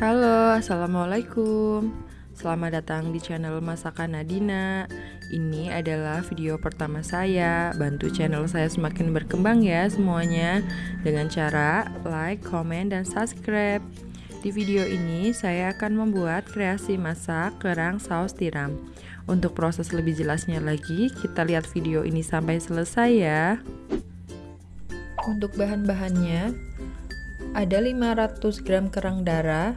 Halo, Assalamualaikum. Selamat datang di channel Masakan Nadina. Ini adalah video pertama saya. Bantu channel saya semakin berkembang ya semuanya. Dengan cara like, komen, dan subscribe. Di video ini saya akan membuat kreasi masak kerang saus tiram. Untuk proses lebih jelasnya lagi Kita lihat video ini sampai selesai ya. Untuk bahan-bahannya ada 500 gram kerang darah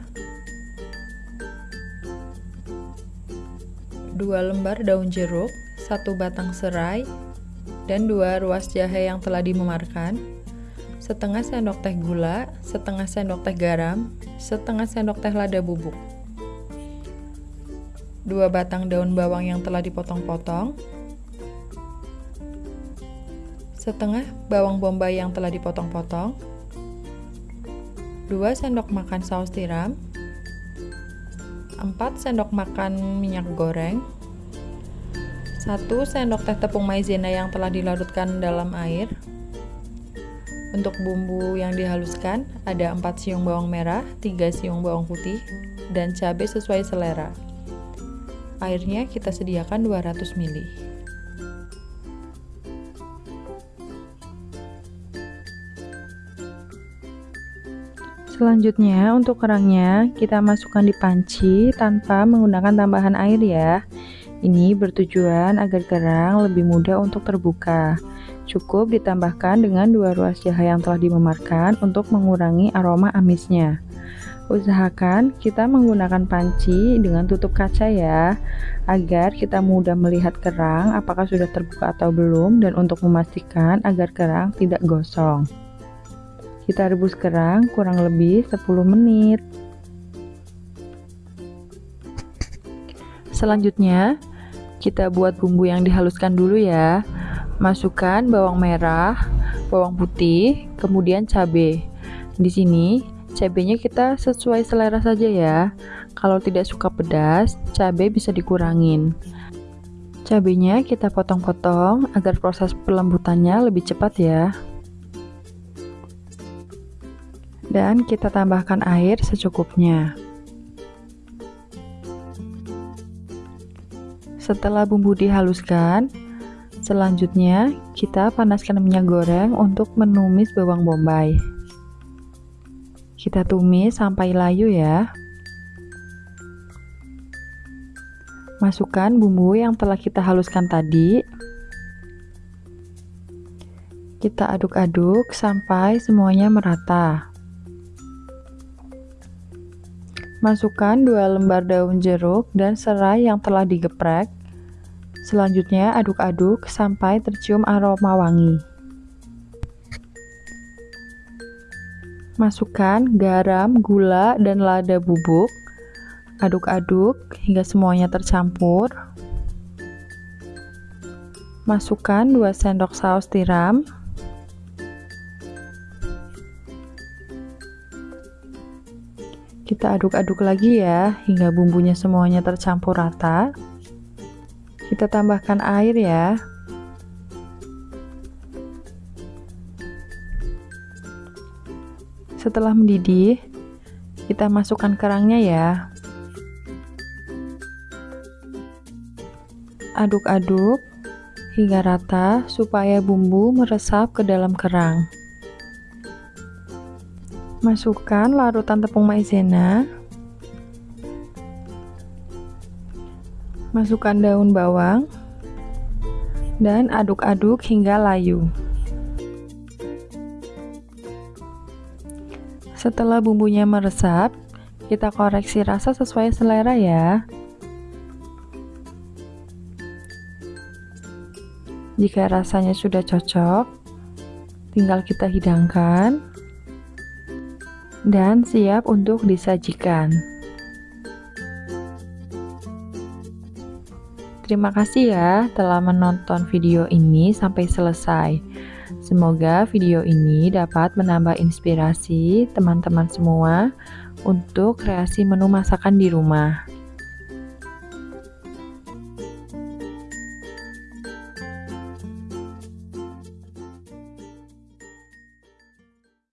2 lembar daun jeruk 1 batang serai dan 2 ruas jahe yang telah dimemarkan setengah sendok teh gula setengah sendok teh garam setengah sendok teh lada bubuk 2 batang daun bawang yang telah dipotong-potong setengah bawang bombay yang telah dipotong-potong 2 sendok makan saus tiram 4 sendok makan minyak goreng 1 sendok teh tepung maizena yang telah dilarutkan dalam air. Untuk bumbu yang dihaluskan ada 4 siung bawang merah 3 siung bawang putih dan cabai sesuai selera. Airnya kita sediakan 200 ml Selanjutnya untuk kerangnya kita masukkan di panci tanpa menggunakan tambahan air ya. Ini bertujuan agar kerang lebih mudah untuk terbuka. Cukup ditambahkan dengan dua ruas jahe yang telah dimemarkan untuk mengurangi aroma amisnya. Usahakan kita menggunakan panci dengan tutup kaca ya, agar kita mudah melihat kerang apakah sudah terbuka atau belum dan untuk memastikan agar kerang tidak gosong. Kita rebus kerang kurang lebih 10 menit. Selanjutnya, kita buat bumbu yang dihaluskan dulu ya. Masukkan bawang merah, bawang putih, kemudian cabai. Di sini cabenya kita sesuai selera saja ya. Kalau tidak suka pedas, cabai bisa dikurangin. Cabenya kita potong-potong agar proses pelembutannya lebih cepat ya dan kita tambahkan air secukupnya. Setelah bumbu dihaluskan, selanjutnya kita panaskan minyak goreng untuk menumis bawang bombay. Kita tumis sampai layu ya. Masukkan bumbu yang telah kita haluskan tadi. Kita aduk-aduk sampai semuanya merata. Masukkan 2 lembar daun jeruk dan serai yang telah digeprek. Selanjutnya aduk-aduk sampai tercium aroma wangi. Masukkan garam, gula, dan lada bubuk. Aduk-aduk hingga semuanya tercampur. Masukkan 2 sendok saus tiram. Kita aduk-aduk lagi ya, hingga bumbunya semuanya tercampur rata. Kita tambahkan air ya. Setelah mendidih, kita masukkan kerangnya ya. Aduk-aduk hingga rata supaya bumbu meresap ke dalam kerang. Masukkan larutan tepung maizena. Masukkan daun bawang dan aduk-aduk hingga layu. Setelah bumbunya meresap, kita koreksi rasa sesuai selera ya. Jika rasanya sudah cocok, tinggal kita hidangkan dan siap untuk disajikan. Terima kasih ya telah menonton video ini sampai selesai. Semoga video ini dapat menambah inspirasi teman-teman semua untuk kreasi menu masakan di rumah.